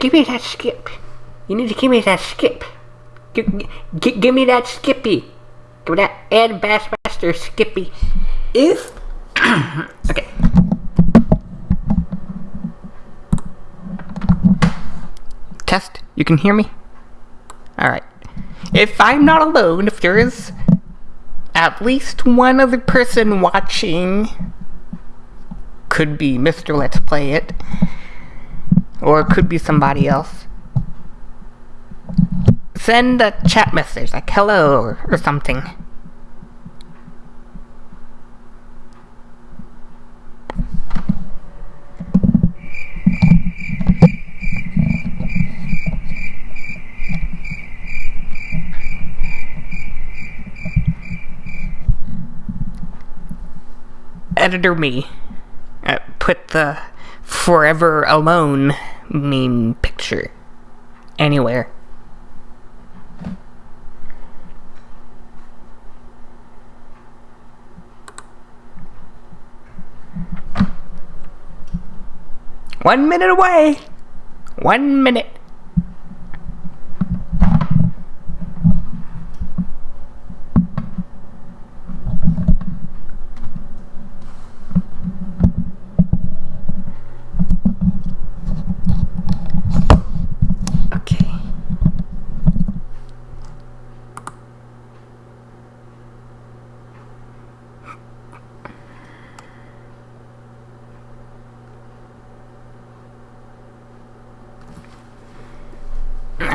give me that skip. You need to give me that skip. Give, give, give me that Skippy. Give me that Ed Bassmaster Skippy. If okay. Test. You can hear me. All right. If I'm not alone, if there is at least one other person watching, could be Mr. Let's Play It, or it could be somebody else. Send a chat message like hello or, or something. editor me uh, put the forever alone meme picture anywhere. One minute away! One minute.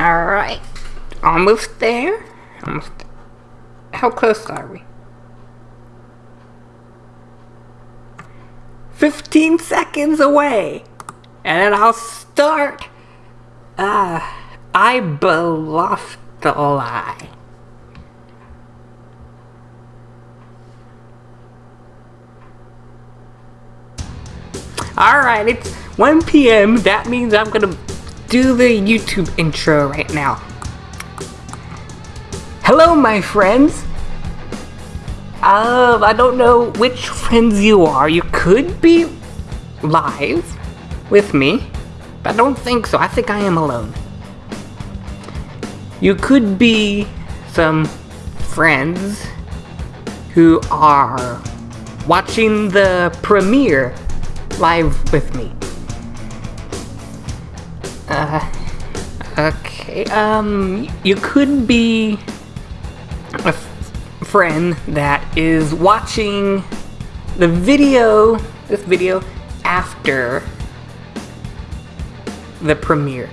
Alright. Almost there. Almost. How close are we? 15 seconds away. And then I'll start. Ah, I bluffed the lie. Alright, it's 1 p.m. That means I'm gonna do the YouTube intro right now. Hello, my friends. Um, I don't know which friends you are. You could be live with me, but I don't think so. I think I am alone. You could be some friends who are watching the premiere live with me. Uh, okay, um, you could be a friend that is watching the video, this video, after the premiere.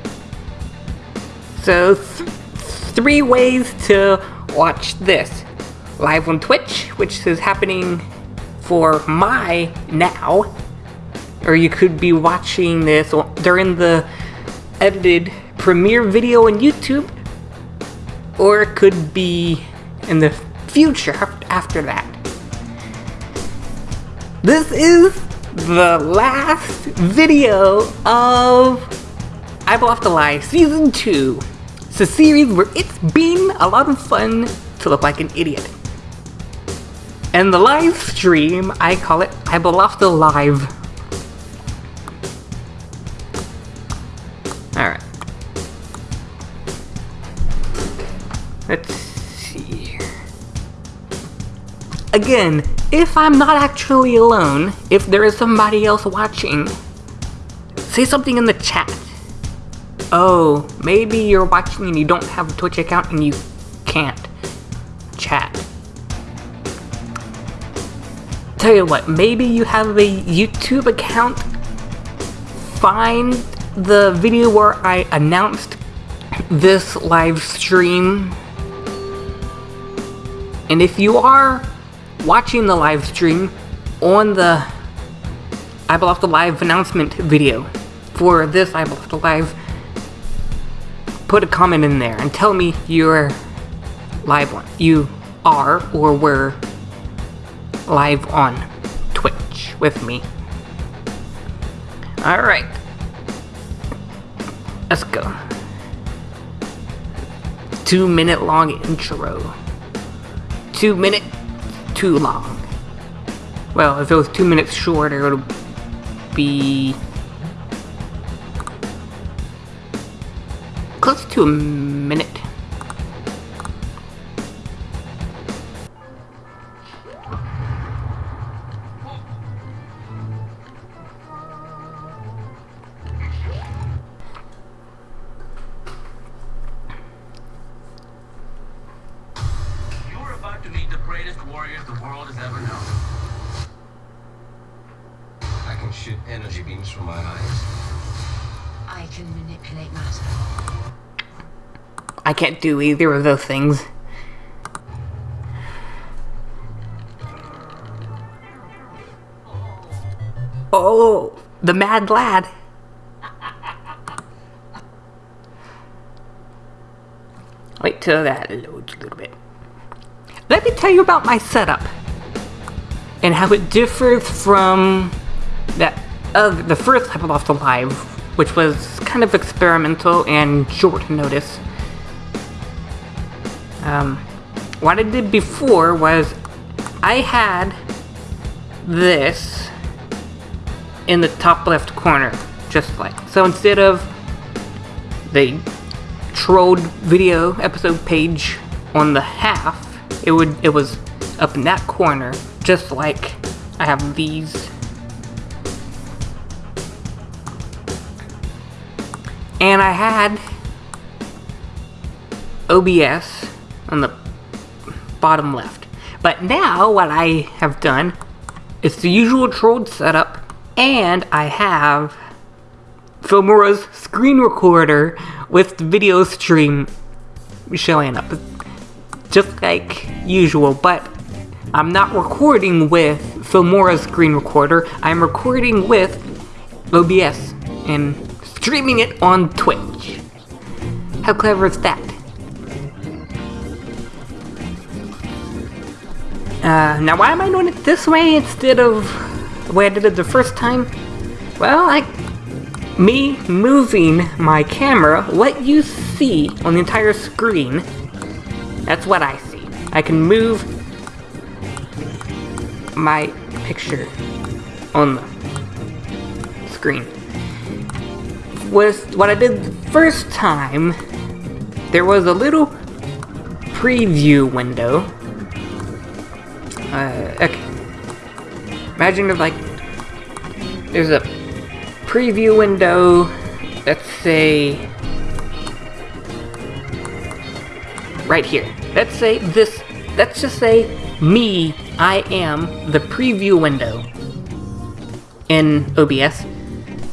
So, th- three ways to watch this. Live on Twitch, which is happening for my now, or you could be watching this during the edited premiere video on YouTube, or it could be in the future after that. This is the last video of I Bluffed a Lie Season 2. It's a series where it's been a lot of fun to look like an idiot. And the live stream, I call it I Bluffed a Again, if I'm not actually alone, if there is somebody else watching, say something in the chat. Oh, maybe you're watching and you don't have a Twitch account and you can't chat. Tell you what, maybe you have a YouTube account. Find the video where I announced this live stream. And if you are watching the live stream on the I the Live announcement video for this I the Live, put a comment in there and tell me you're live on. You are or were live on Twitch with me. Alright. Let's go. Two minute long intro. Two minute too long. Well, if it was two minutes shorter, it would be close to a energy beams from my eyes. I can manipulate matter. I can't do either of those things. Oh, the mad lad. Wait till that loads a little bit. Let me tell you about my setup and how it differs from that of the first Hyperloft Alive, which was kind of experimental and short notice. Um, what I did before was I had this in the top left corner, just like so. Instead of the trolled video episode page on the half, it would it was up in that corner, just like I have these. And I had OBS on the bottom left. But now what I have done is the usual trolled setup and I have Filmora's screen recorder with the video stream showing up. Just like usual, but I'm not recording with Filmora's screen recorder. I'm recording with OBS and streaming it on Twitch. How clever is that? Uh, now why am I doing it this way instead of the way I did it the first time? Well, like, me moving my camera, what you see on the entire screen, that's what I see. I can move my picture on the screen. With what I did the first time, there was a little preview window uh, okay. Imagine if, like, there's a preview window, let's say, right here. Let's say this, let's just say me, I am the preview window in OBS.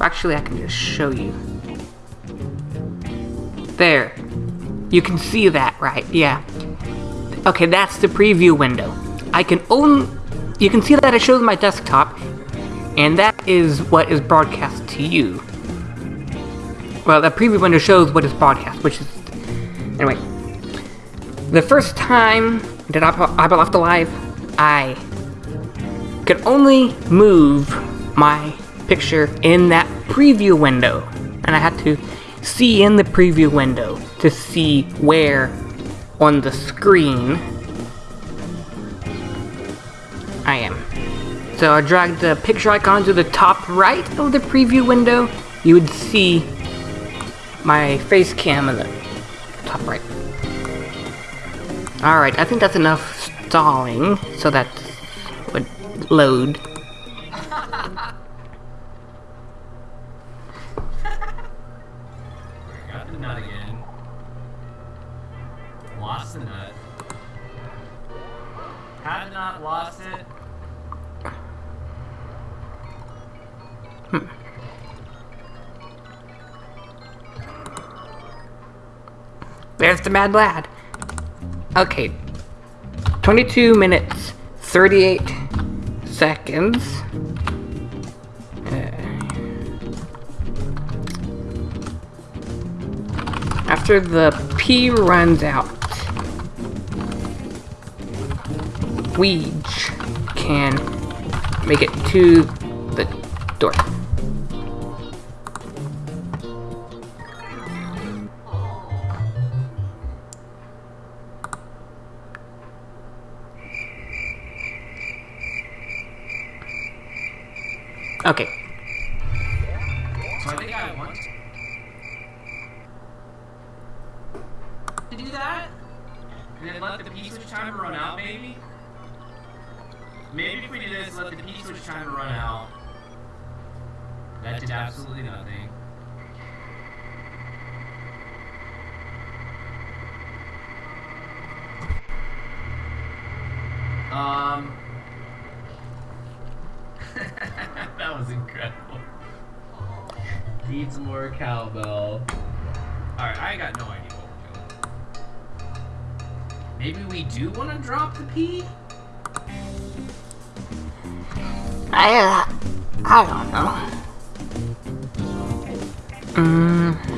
Actually, I can just show you. There. You can see that, right? Yeah. Okay, that's the preview window. I can only... You can see that it shows my desktop, and that is what is broadcast to you. Well, the preview window shows what is broadcast, which is... Anyway. The first time that I, I left alive, I could only move my picture in that preview window. And I had to see in the preview window to see where on the screen I am. So I dragged the picture icon to the top right of the preview window. You would see my face cam in the top right. Alright, I think that's enough stalling so that would load. There's the mad lad. Okay. 22 minutes, 38 seconds. Uh, after the P runs out, Weege can make it to the door. Okay. So I think I want. Do that, and then let the P switch timer run out, maybe? Maybe if we do this, let the P switch timer run out. That did absolutely nothing. Um. That was incredible. Needs more cowbell. Alright, I got no idea what we're doing. Maybe we do want to drop the P? I, uh, I don't know. Mm.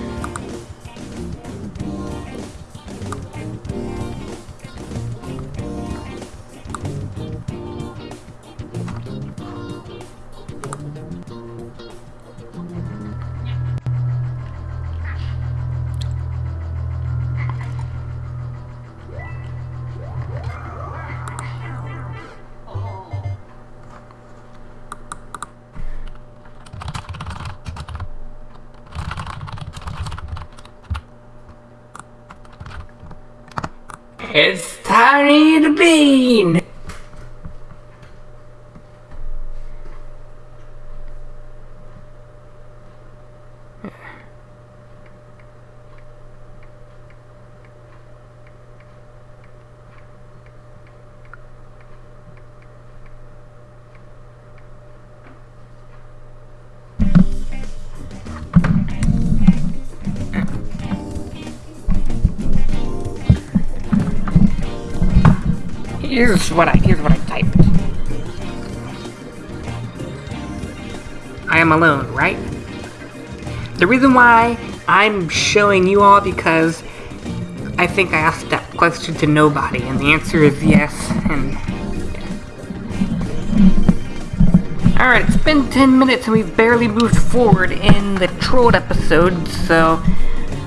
Here's what I here's what I typed. I am alone, right? The reason why I'm showing you all because I think I asked that question to nobody, and the answer is yes. And all right, it's been 10 minutes and we've barely moved forward in the trolled episode, so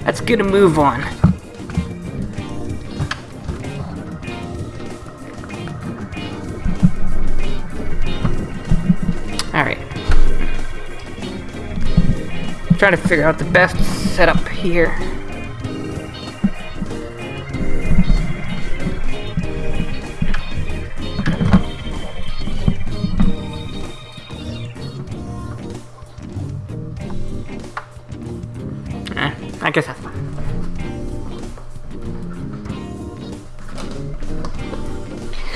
let's get a move on. Trying to figure out the best setup here. Eh, I guess that's fine.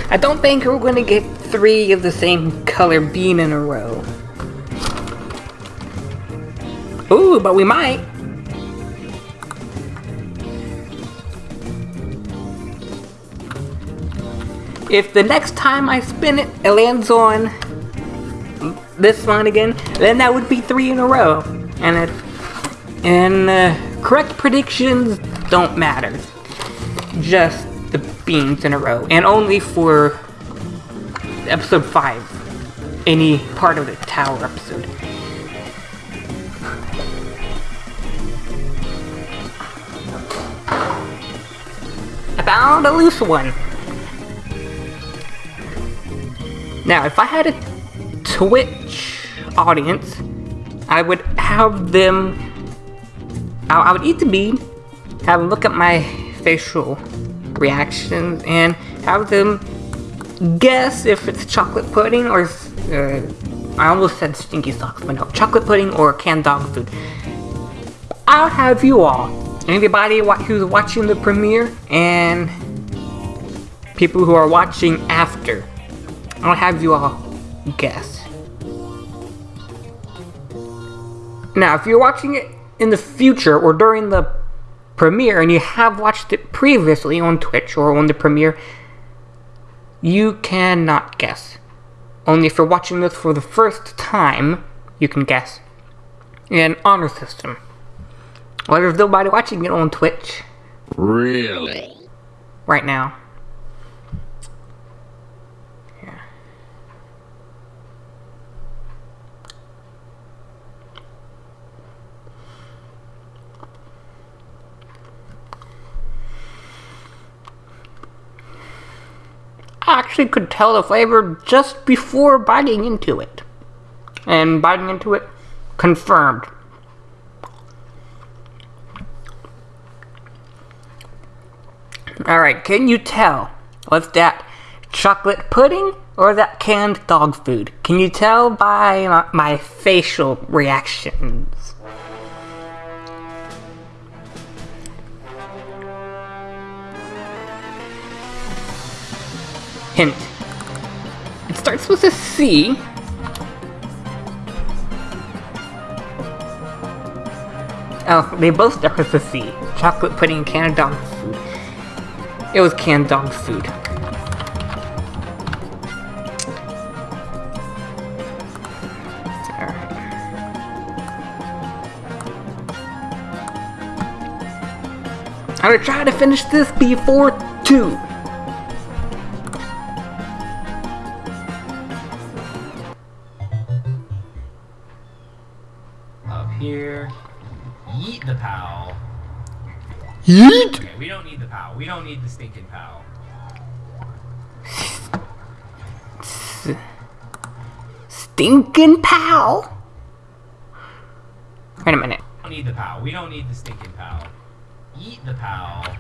I don't think we're gonna get three of the same color bean in a row. Ooh, but we might. If the next time I spin it, it lands on this one again, then that would be three in a row. And it, and uh, correct predictions don't matter. Just the beans in a row, and only for episode 5. Any part of the tower episode. A loose one. Now, if I had a Twitch audience, I would have them. I, would eat the bean, have them look at my facial reactions, and have them guess if it's chocolate pudding or uh, I almost said stinky socks, but no, chocolate pudding or canned dog food. I'll have you all, anybody who's watching the premiere and people who are watching after, I'll have you all guess. Now, if you're watching it in the future or during the premiere and you have watched it previously on Twitch or on the premiere, you cannot guess. Only if you're watching this for the first time, you can guess. In honor system. Well, there's nobody watching it on Twitch Really? right now. Actually could tell the flavor just before biting into it. And biting into it confirmed. Alright, can you tell? Was that chocolate pudding or that canned dog food? Can you tell by my, my facial reactions? Hint. It starts with a C. Oh, they both start with a C. Chocolate pudding canned dog food. It was canned dog food. I'm gonna try to finish this before 2. Yeet! Okay, we don't need the pal. We don't need the stinking pal. Stinking pal? Wait a minute. We don't need the pal. We don't need the stinking pal. Eat the pal.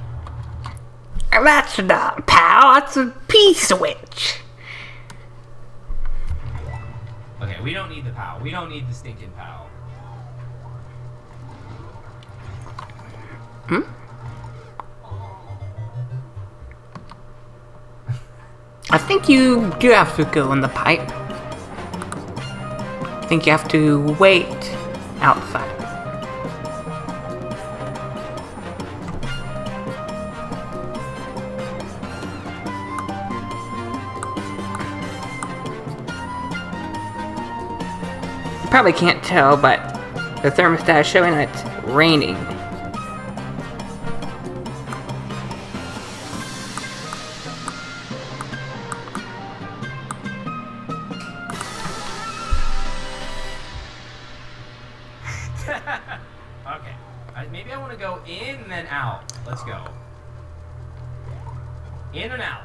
That's not a pal, that's a P-switch. Okay, we don't need the pal. We don't need the stinking pal. I think you do have to go in the pipe. I think you have to wait outside. You probably can't tell, but the thermostat is showing it's raining. And out. Let's go. In and out.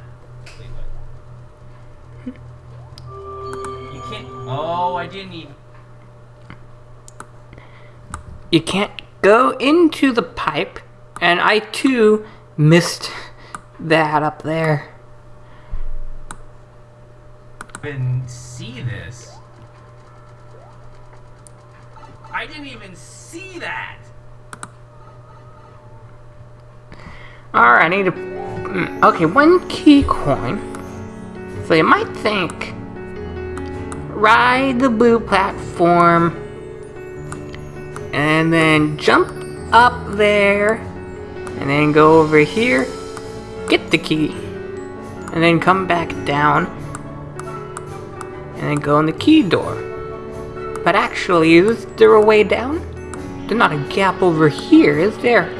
You can't. Oh, I didn't even. you can't go into the pipe, and I too missed that up there. even see this. I didn't even see that. Alright, I need to. mm, Okay, one key coin. So you might think. Ride the blue platform. And then jump up there. And then go over here. Get the key. And then come back down. And then go in the key door. But actually, is there a way down? There's not a gap over here, is there?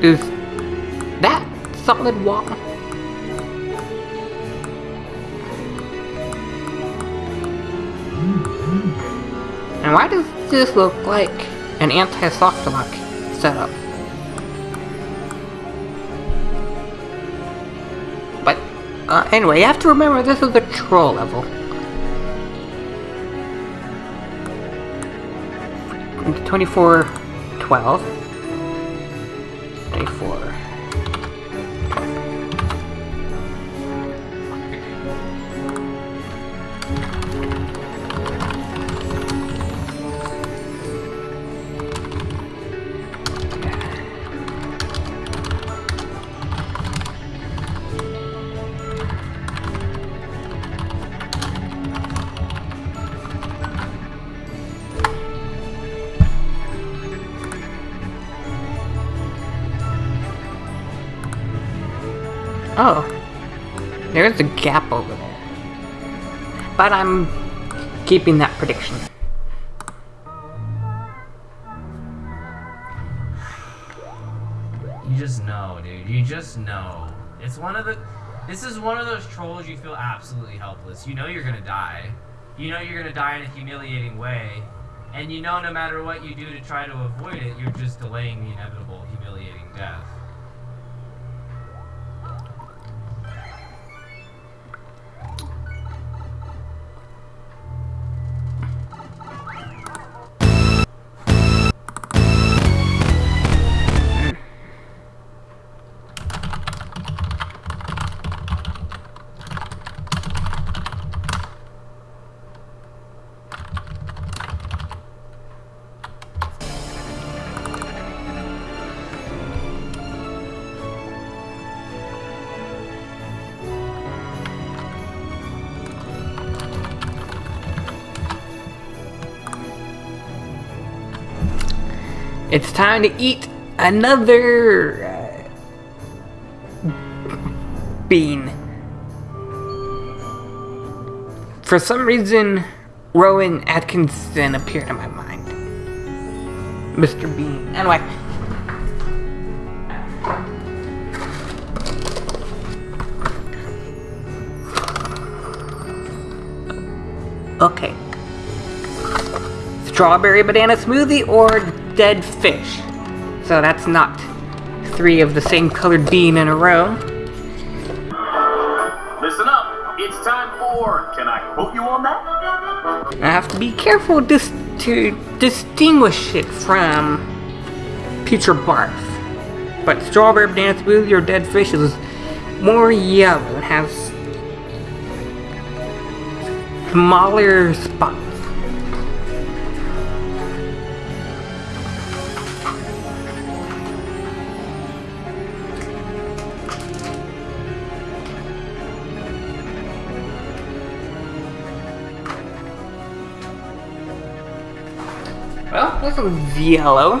Is that solid wall? And why does this look like an anti-soft lock setup? But uh, anyway, you have to remember this is a troll level. 24, 12. There's a gap over there. But I'm keeping that prediction. You just know, dude. You just know. It's one of the. This is one of those trolls you feel absolutely helpless. You know you're gonna die. You know you're gonna die in a humiliating way. And you know no matter what you do to try to avoid it, you're just delaying the inevitable humiliating death. Time to eat another uh, bean. For some reason, Rowan Atkinson appeared in my mind. Mr. Bean. Anyway. Okay. Strawberry banana smoothie or dead fish. So that's not three of the same colored bean in a row. Listen up. It's time for. Can I quote you on that? I have to be careful dis- to distinguish it from or Barf. But strawberry banana smoothie or dead fish is more yellow and has smaller spots. Well,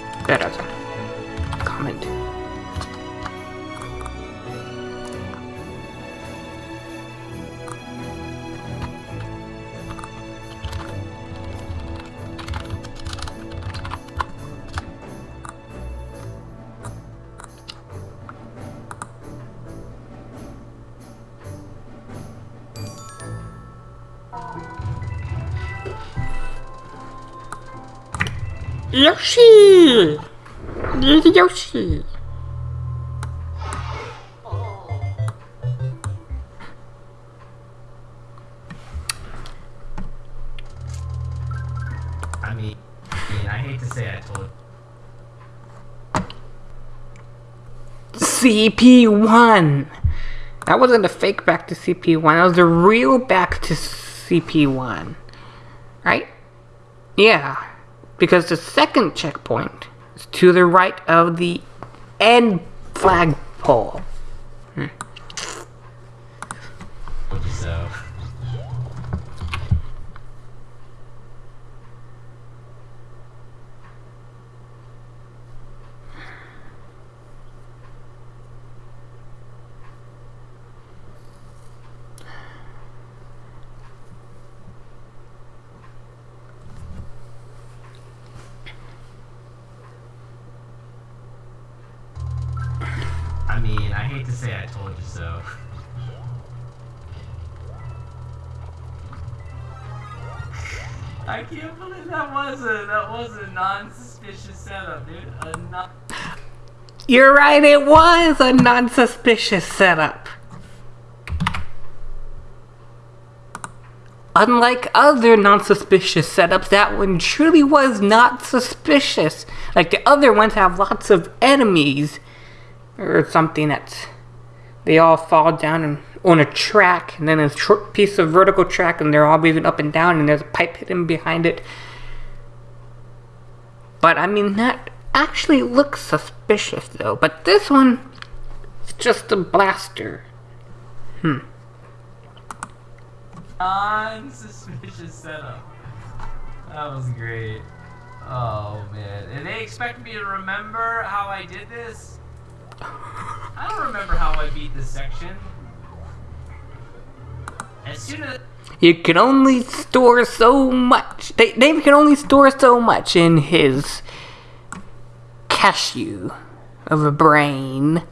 Mean, I mean, I hate to say I told CP1! That wasn't a fake back to CP1, that was a real back to CP1. Right? Yeah. Because the second checkpoint is to the right of the end flagpole. you so. I mean, I hate to say I told you so. I can't believe that was a that was a non-suspicious setup, dude. A non- You're right, it was a non suspicious setup. Unlike other non suspicious setups, that one truly was not suspicious. Like the other ones have lots of enemies or something that's. They all fall down and, on a track, and then a short piece of vertical track, and they're all moving up and down, and there's a pipe hidden behind it. But I mean, that actually looks suspicious though. But this one, it's just a blaster. Hmm. non-suspicious setup. That was great. Oh man, and they expect me to remember how I did this. I don't remember how I beat this section. As soon as You can only store so much. Dave can only store so much in his cashew of a brain.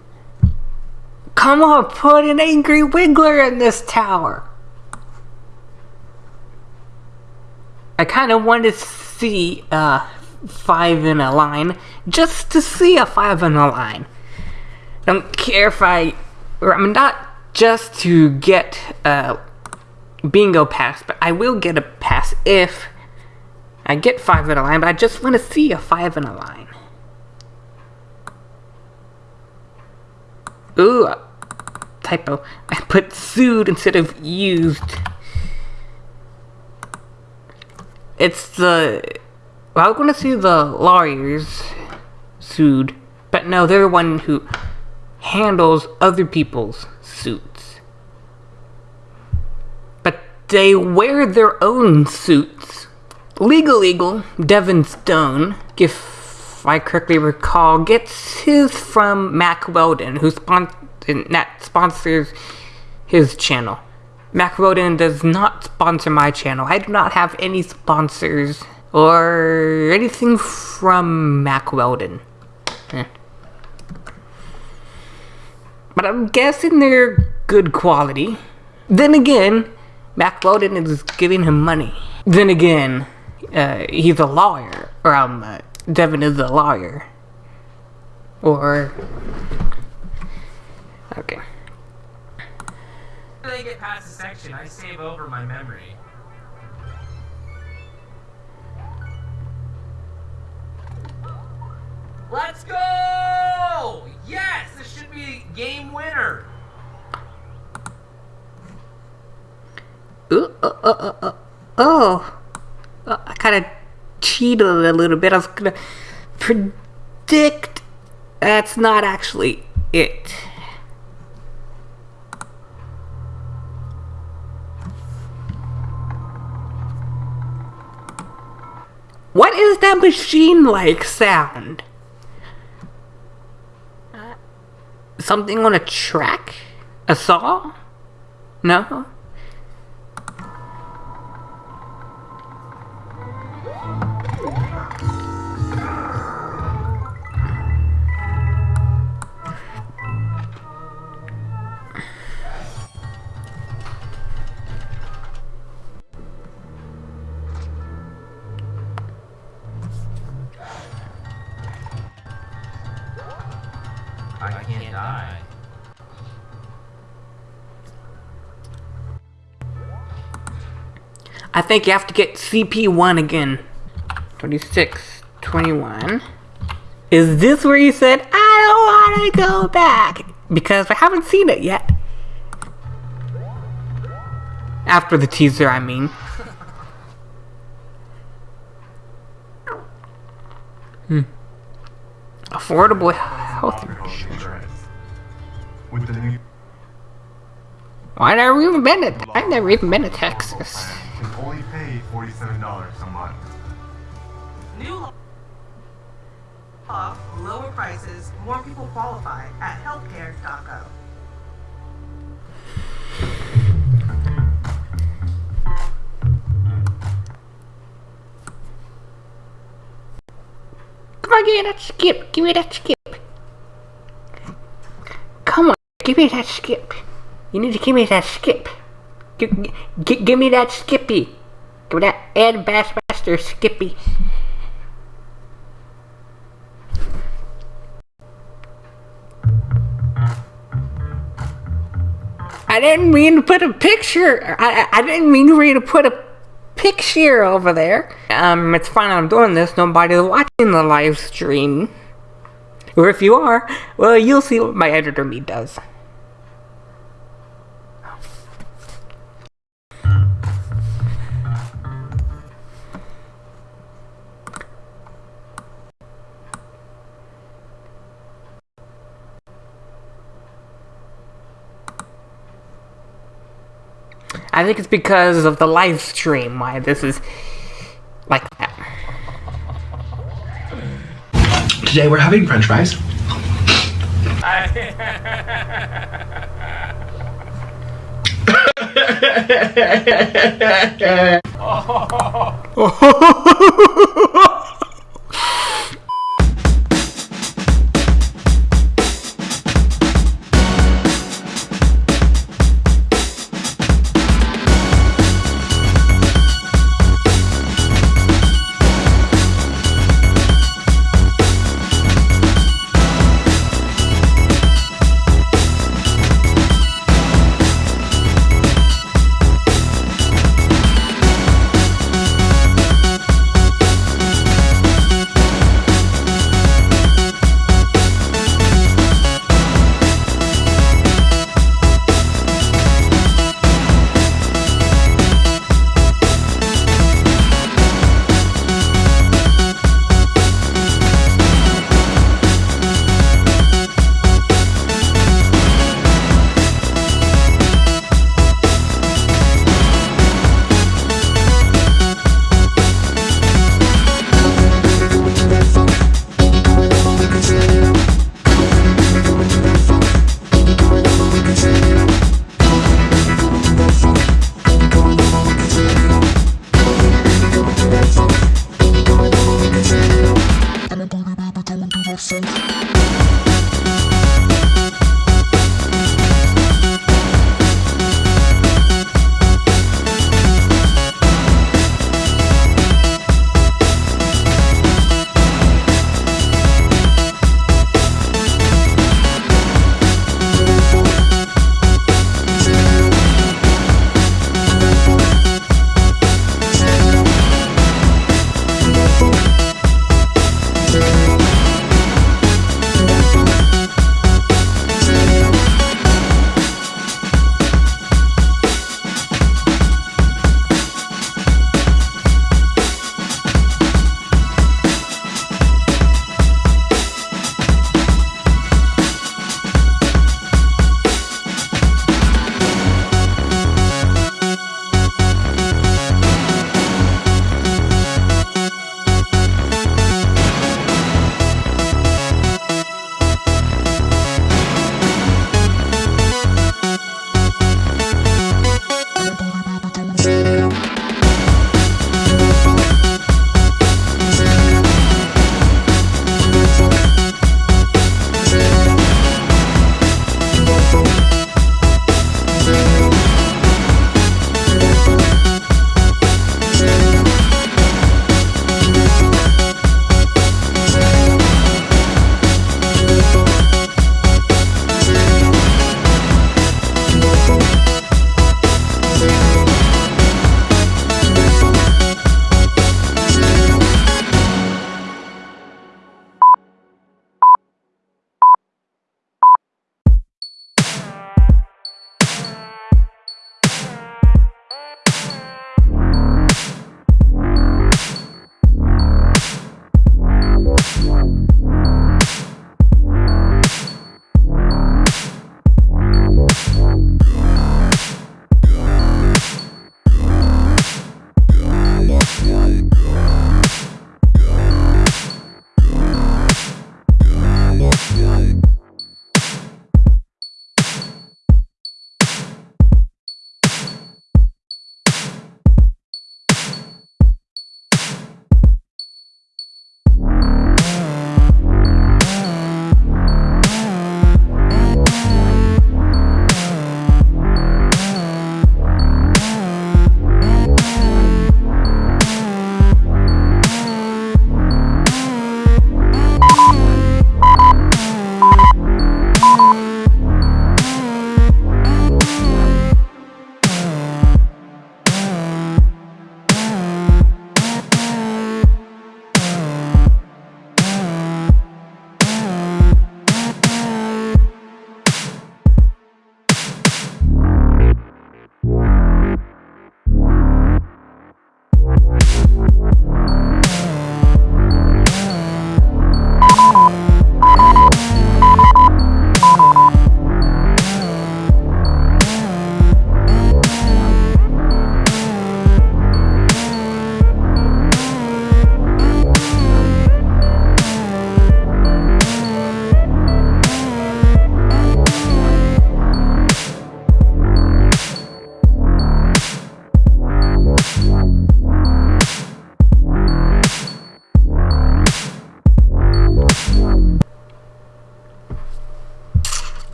Come on, put an angry wiggler in this tower. I kind of want to see uh, five in a line just to see a five in a line. Don't care if I, or I'm not just to get a bingo pass, but I will get a pass if I get five in a line, but I just want to see a five in a line. Ooh, uh, typo. I put sued instead of used. It's the. Well, I was going to see the lawyers sued, but no, they're the one who handles other people's suits. But they wear their own suits. Legal Eagle, Devin Stone, if I correctly recall, gets his from Mack Weldon, who spon- that sponsors his channel. Mack Weldon does not sponsor my channel. I do not have any sponsors or anything from Mack Weldon. Eh. But I'm guessing they're good quality. Then again, Mack Weldon is giving him money. Then again, uh, he's a lawyer. Or, um, uh, Devin is a lawyer. Or. Okay. They get past the section, I save over my memory. Let's go! Yes, this should be game winner. Ooh, uh, uh, uh, oh. I kind of cheated a little bit. I was gonna predict. That's not actually it. What is that machine like sound? Uh, something on a track? A saw? No? I think you have to get CP1 again. 26, 21. Is this where you said, I don't want to go back? Because I haven't seen it yet. After the teaser, I mean. Hmm. Affordable health health insurance. With the new Why never even been to I've never even been to Texas. Plan, you can only pay $47 a month. New law, lower prices, more people qualify at healthcare.gov. Come on, give me that skip. Give me that skip. Come on, give me that skip. You need to give me that skip. Give, give, give me that skippy. Give me that Ed Bassmaster skippy. I didn't mean to put a picture. I, I didn't mean for you to put a picture over there. Um, it's fine I'm doing this. Nobody's watching the live stream. Or if you are, well, you'll see what my editor me does. I think it's because of the live stream why this is like that. Today we're having french fries.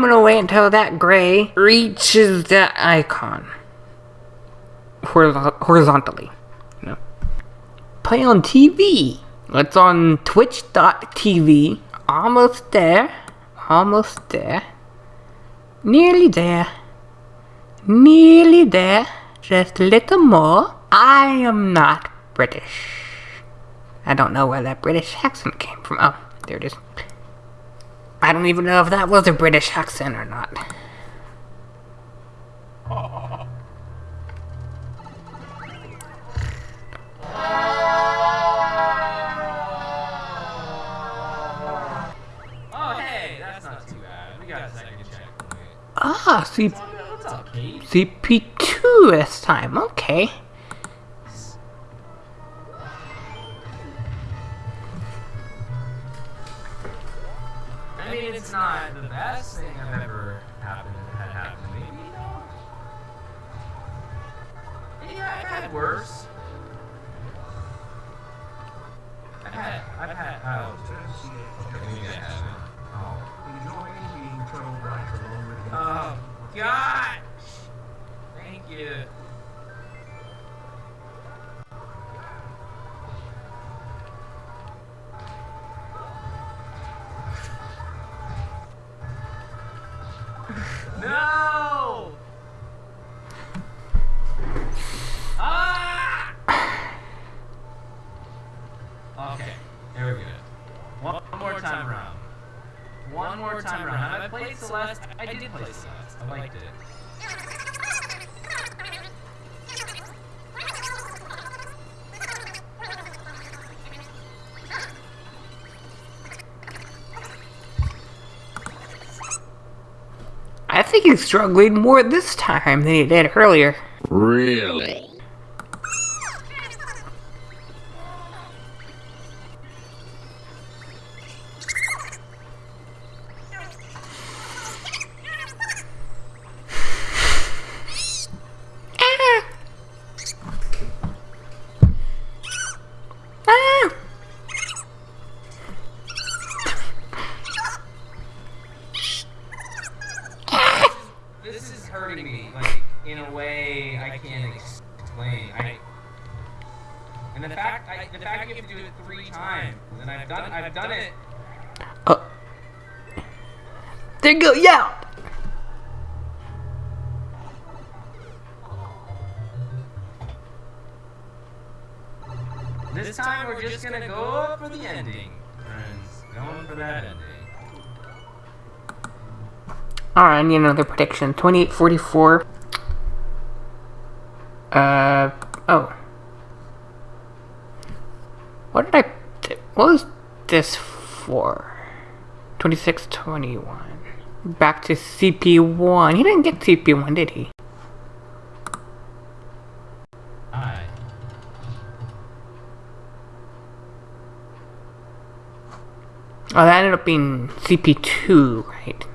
I'm gonna wait until that gray reaches that icon. Horiz- horizontally. You know. Play on TV. It's on twitch.tv. Almost there. Almost there. Nearly there. Nearly there. Just a little more. I am not British. I don't know where that British accent came from. Oh, there it is. I don't even know if that was a British accent or not. Oh, hey, that's not too bad. We got a second checkpoint. Ah, C- What's up, Kate? CP2 this time. Okay. Struggling more this time than he did earlier. Really? There you go, yeah! This time we're just gonna go for the ending, friends. Going for that ending. Alright, I need another prediction. 2844. Uh, oh. What did I. What was this for? 2621. Back to CP1. He didn't get CP1, did he? Oh, that ended up being CP2, right?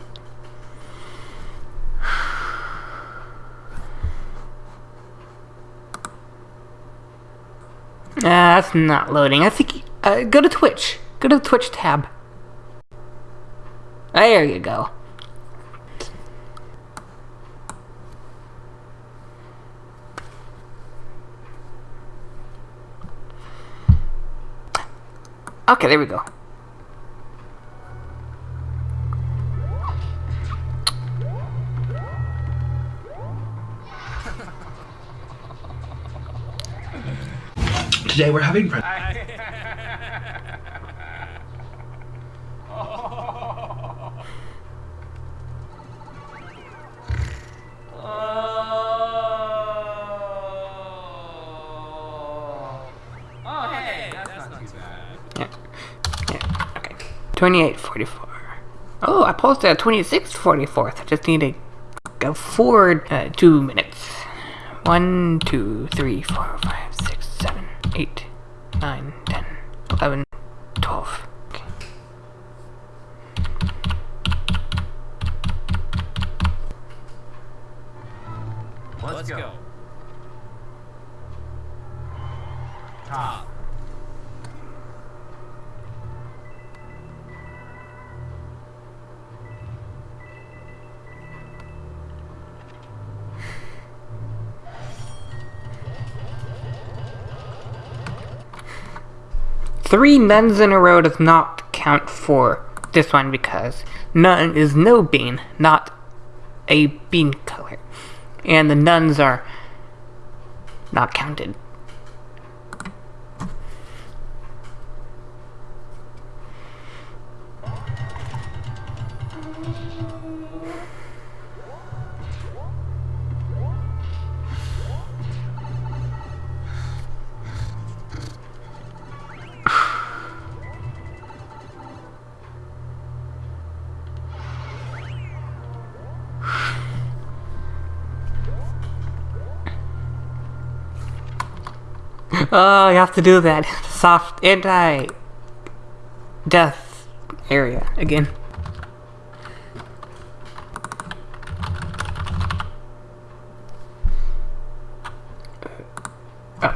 That's not loading. I think. Uh, go to Twitch. Go to the Twitch tab. There you go. Okay, there we go. Today we're having french. 2844. Oh, I posted at 2644. I just need to go forward uh, two minutes. One, two, three, four, five, three nuns in a row does not count for this one because nun is no bean, not a bean color. And the nuns are not counted. Oh, you have to do that soft anti death area again. Oh.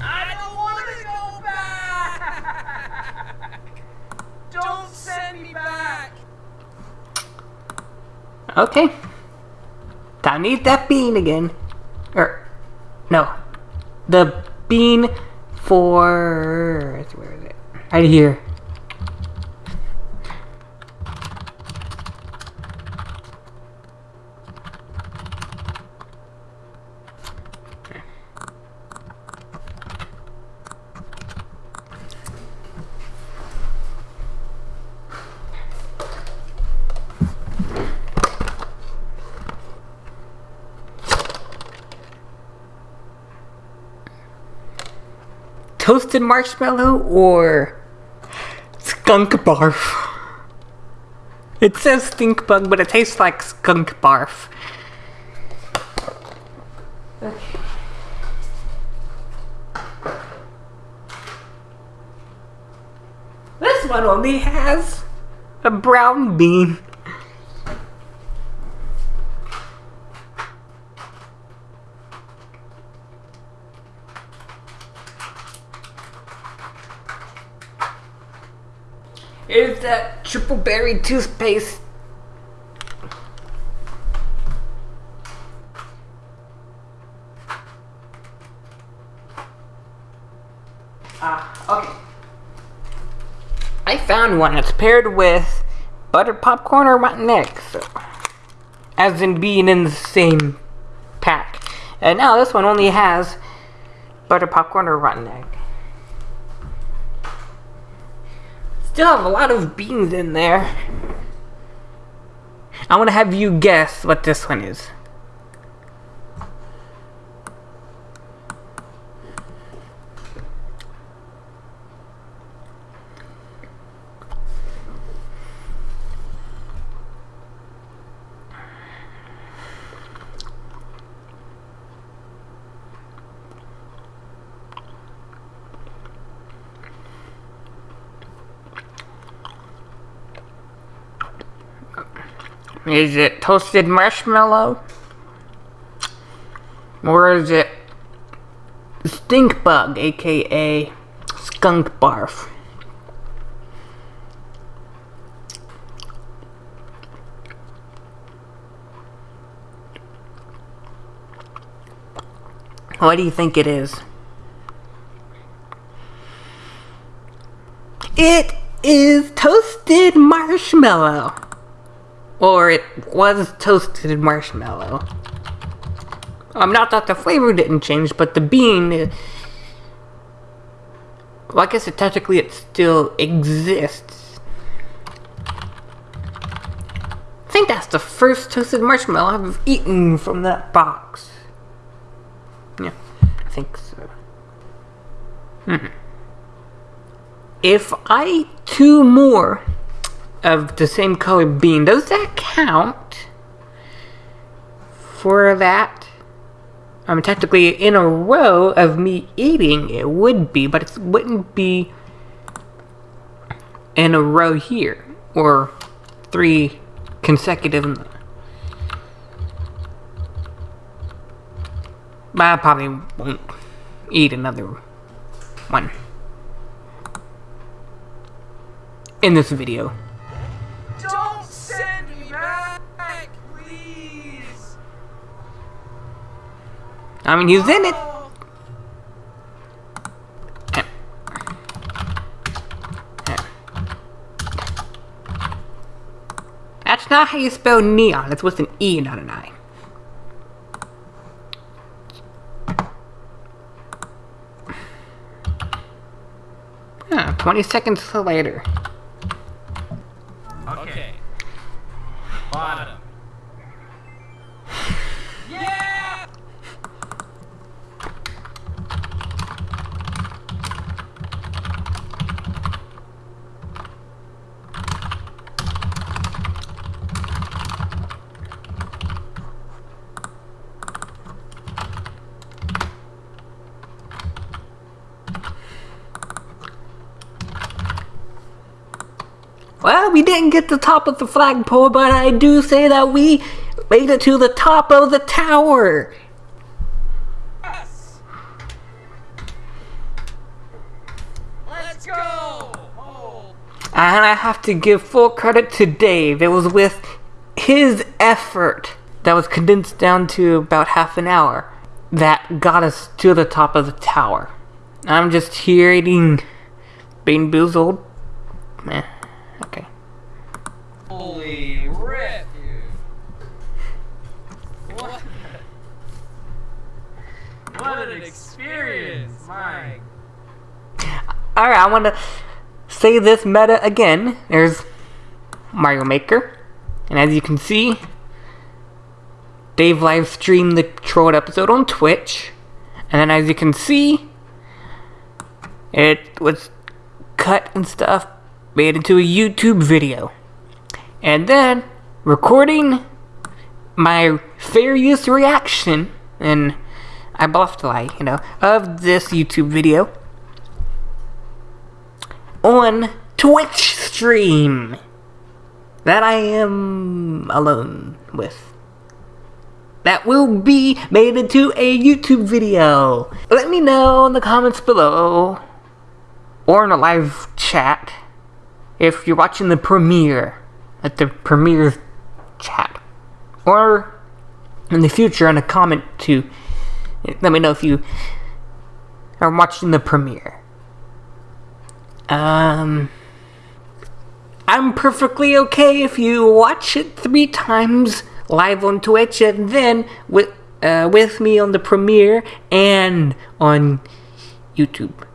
I don't want to go back. Don't send me back. Okay. Time to eat that bean again. Or, no. The bean for. Where is it? Right here. Toasted marshmallow or skunk barf? It says stink bug, but it tastes like skunk barf. Okay. This one only has a brown bean. Is that triple berry toothpaste? Ah, okay. I found one. It's paired with buttered popcorn or rotten eggs. So, as in being in the same pack. And now this one only has buttered popcorn or rotten egg. Still have a lot of beans in there. I want to have you guess what this one is. Is it toasted marshmallow? Or is it stink bug, aka skunk barf? What do you think it is? It is toasted marshmallow. Or it was toasted marshmallow. Um, not that the flavor didn't change, but the bean. Well, I guess it technically it still exists. I think that's the first toasted marshmallow I've eaten from that box. Yeah, I think so. Hmm. If I eat two more of the same color bean, does that count for that? I mean, technically, in a row of me eating, it would be, but it wouldn't be in a row here, or three consecutive. But I probably won't eat another one in this video. I mean, he's in it. That's not how you spell neon. It's with an E, not an I. Huh, 20 seconds later. Okay. Bottom. Well, we didn't get the top of the flagpole, but I do say that we made it to the top of the tower. Let's go! And I have to give full credit to Dave. It was with his effort that was condensed down to about half an hour that got us to the top of the tower. I'm just here eating Bean Boozled. Eh, okay. Holy rip, dude. What? What an experience, my Alright, I want to say this meta again. There's Mario Maker. And as you can see, Dave live streamed the trolled episode on Twitch. And then as you can see, it was cut and stuff, made into a YouTube video. And then recording my fair use reaction, and I bluffed like, you know, of this YouTube video on Twitch stream that I am alone with. That will be made into a YouTube video. Let me know in the comments below or in a live chat if you're watching the premiere at the premiere chat or in the future in a comment to let me know if you are watching the premiere. Um, I'm perfectly okay if you watch it three times live on Twitch and then with uh, with me on the premiere and on YouTube.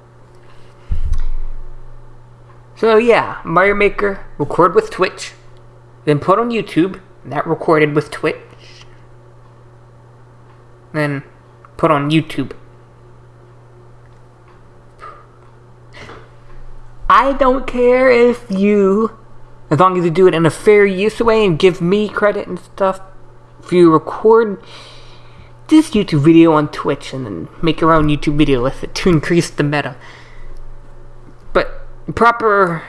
So yeah, Mario Maker record with Twitch, then put on YouTube. That recorded with Twitch, then put on YouTube. I don't care if you, as long as you do it in a fair use way and give me credit and stuff, if you record this YouTube video on Twitch and then make your own YouTube video with it to increase the meta. But proper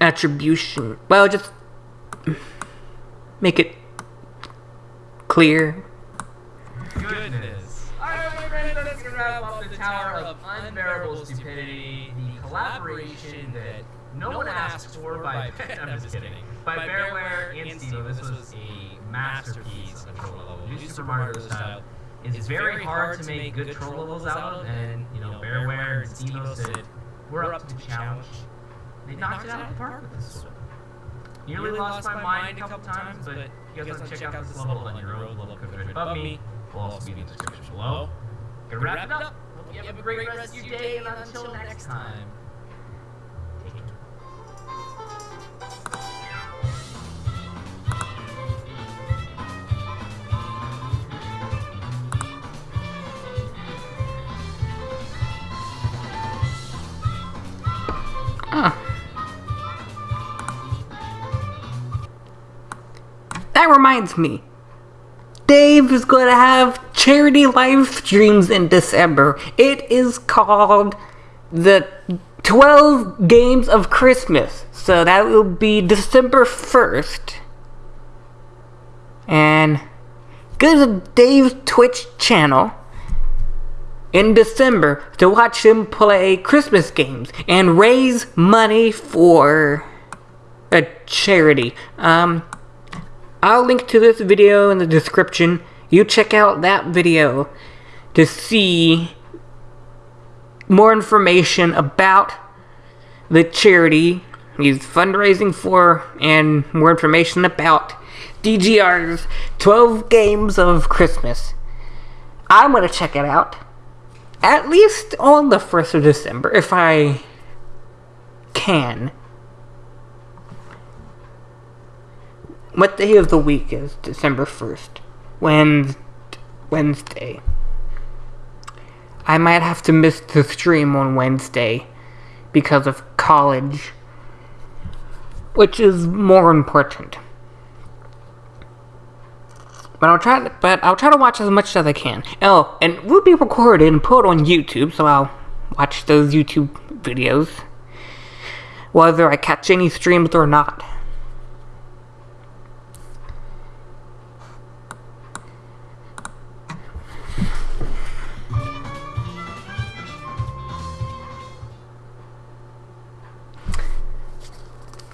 attribution, well, just make it clear. Goodness. Alright, my friends, that's gonna wrap up the Tower of Unbearable Stupidity, the collaboration no one asked for by I'm just kidding. By Bearware and Stevo. This was a masterpiece of troll level. New Super Mario style. It's very hard to make good troll levels out of, and you know, Bearware and Stevo said, we're up to the challenge. They knocked it out of the park with this one. Nearly lost my mind a couple times, but you guys want to check out this level on your own. Level right above me. Will also be in the description below. Gonna wrap it up. Hope you have a great rest of your day, and until next time, reminds me. Dave is going to have charity live streams in December. It is called the 12 Games of Christmas. So that will be December 1st. And go to Dave's Twitch channel in December to watch him play Christmas games and raise money for a charity. Um, I'll link to this video in the description. you check out that video to see more information about the charity he's fundraising for and more information about DGR's 12 Games of Christmas. I'm gonna check it out at least on the 1st of December if I can. What day of the week is December 1st? Wednesday. Wednesday. I might have to miss the stream on Wednesday because of college, which is more important. But I'll try. To, but I'll try to watch as much as I can. Oh, and it will be recorded and put on YouTube, so I'll watch those YouTube videos, whether I catch any streams or not.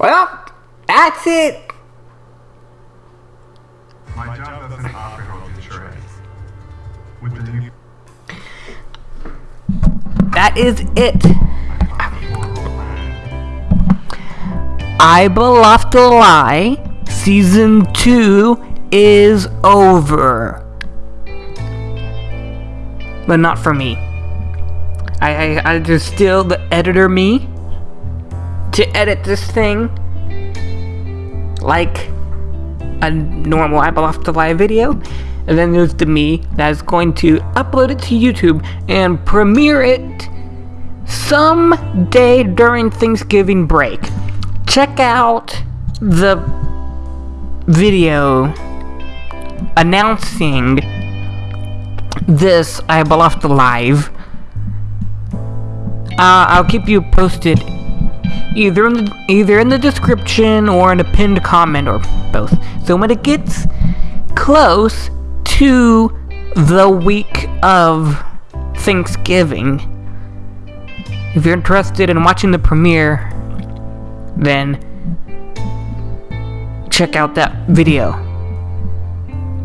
Well, that's it. My job doesn't offer health insurance. With the new That is it. I Bluffed to Lie Season 2 is over. But not for me. I, I, I just still the editor me to edit this thing like a normal to Lie video. And then there's the me that is going to upload it to YouTube and premiere it some day during Thanksgiving break. Check out the video announcing this I Live. Uh, I'll keep you posted either in the either in the description or in a pinned comment or both. So when it gets close to the week of Thanksgiving, if you're interested in watching the premiere, then check out that video.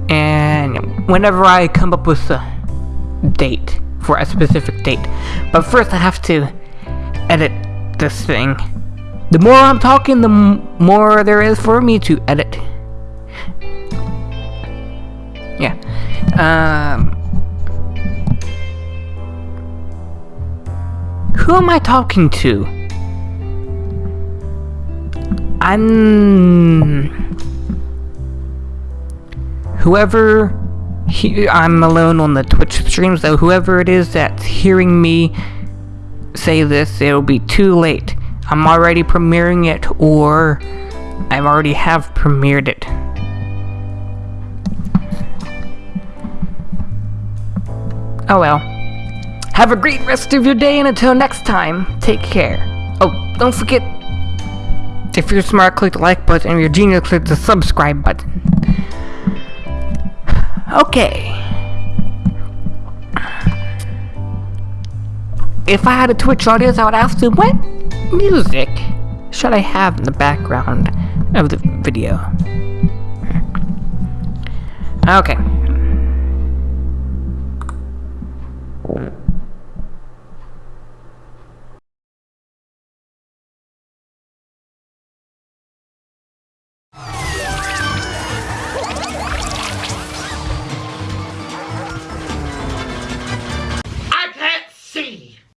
And whenever I come up with a date for a specific date. But first I have to edit this thing. The more I'm talking, the more there is for me to edit. Yeah. Um. Who am I talking to? I'm. Whoever. He, I'm alone on the Twitch stream, so whoever it is that's hearing me say this, it'll be too late. I'm already premiering it, or I already have premiered it. Oh well. Have a great rest of your day, and until next time, take care. Oh, don't forget, if you're smart, click the like button, and if you're genius, click the subscribe button. Okay. If I had a Twitch audience, I would ask them, what music should I have in the background of the video? Okay.